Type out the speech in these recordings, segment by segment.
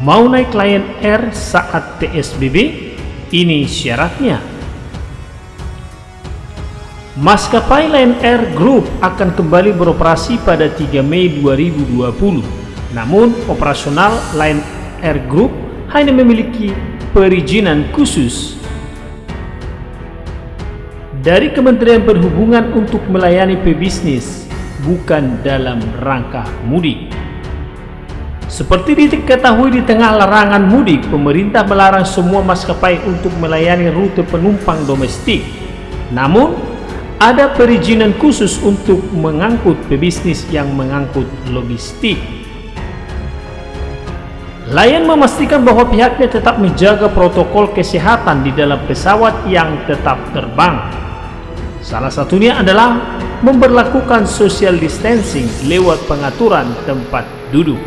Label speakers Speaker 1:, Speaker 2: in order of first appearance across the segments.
Speaker 1: Mau naik Lion Air saat PSBB? Ini syaratnya. Maskapai Lion Air Group akan kembali beroperasi pada 3 Mei 2020. Namun, operasional Lion Air Group hanya memiliki perizinan khusus dari Kementerian Perhubungan untuk melayani pebisnis, bukan dalam rangka mudik. Seperti diketahui di tengah larangan mudik, pemerintah melarang semua maskapai untuk melayani rute penumpang domestik. Namun, ada perizinan khusus untuk mengangkut pebisnis yang mengangkut logistik. Lion memastikan bahwa pihaknya tetap menjaga protokol kesehatan di dalam pesawat yang tetap terbang. Salah satunya adalah memperlakukan social distancing lewat pengaturan tempat duduk.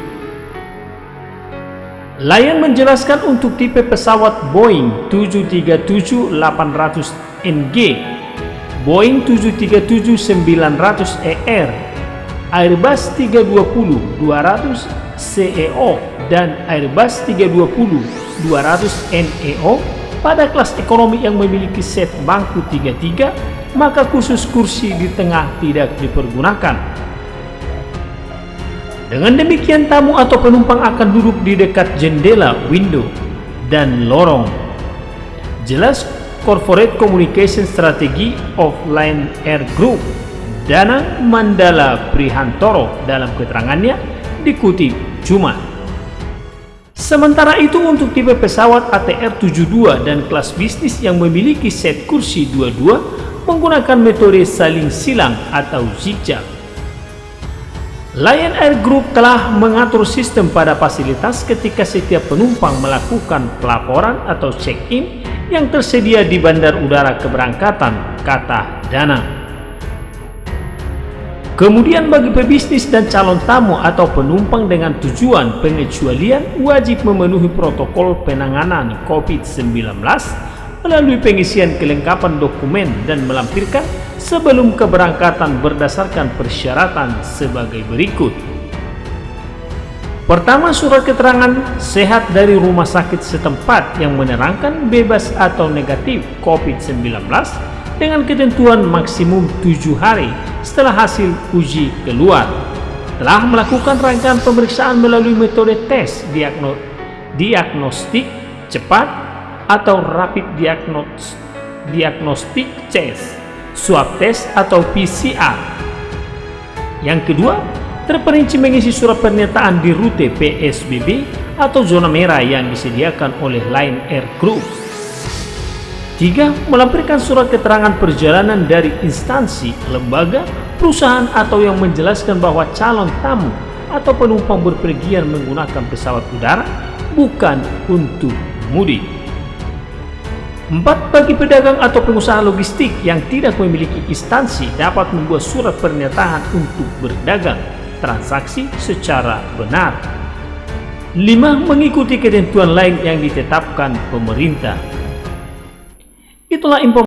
Speaker 1: Lion menjelaskan untuk tipe pesawat Boeing 737-800NG, Boeing 737-900ER, Airbus 320-200 CEO, dan Airbus 320-200neo pada kelas ekonomi yang memiliki set bangku 33, maka khusus kursi di tengah tidak dipergunakan. Dengan demikian tamu atau penumpang akan duduk di dekat jendela, window, dan lorong. Jelas Corporate Communication Strategy of Lion Air Group, Dana Mandala Prihantoro dalam keterangannya dikutip Jumat. Sementara itu untuk tipe pesawat ATR-72 dan kelas bisnis yang memiliki set kursi 22 menggunakan metode saling silang atau zigzag. Lion Air Group telah mengatur sistem pada fasilitas ketika setiap penumpang melakukan pelaporan atau check-in yang tersedia di bandar udara keberangkatan, kata Dana. Kemudian bagi pebisnis dan calon tamu atau penumpang dengan tujuan pengecualian wajib memenuhi protokol penanganan COVID-19 melalui pengisian kelengkapan dokumen dan melampirkan sebelum keberangkatan berdasarkan persyaratan sebagai berikut. Pertama, surat keterangan sehat dari rumah sakit setempat yang menerangkan bebas atau negatif COVID-19 dengan ketentuan maksimum 7 hari setelah hasil uji keluar. Telah melakukan rangkaian pemeriksaan melalui metode tes diagno diagnostik cepat atau rapid diagnos diagnostic test, swab test atau PCR. Yang kedua, terperinci mengisi surat pernyataan di rute PSBB atau zona merah yang disediakan oleh Lion Air Group. Tiga, melampirkan surat keterangan perjalanan dari instansi, lembaga, perusahaan atau yang menjelaskan bahwa calon tamu atau penumpang berpergian menggunakan pesawat udara bukan untuk mudik. Empat, bagi pedagang atau pengusaha logistik yang tidak memiliki instansi dapat membuat surat pernyataan untuk berdagang transaksi secara benar. Lima, mengikuti ketentuan lain yang ditetapkan pemerintah. Itulah informasi